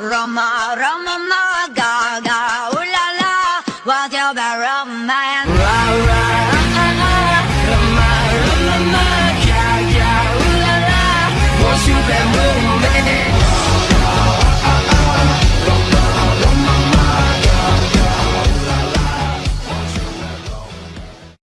Roma, Roma, ma, Gaga, Ula la la, what's your bad romance? Ra, ra, ah, ah, ah, Roma, Roma, ma, ga, ga, ooh la la, what's your bad romance?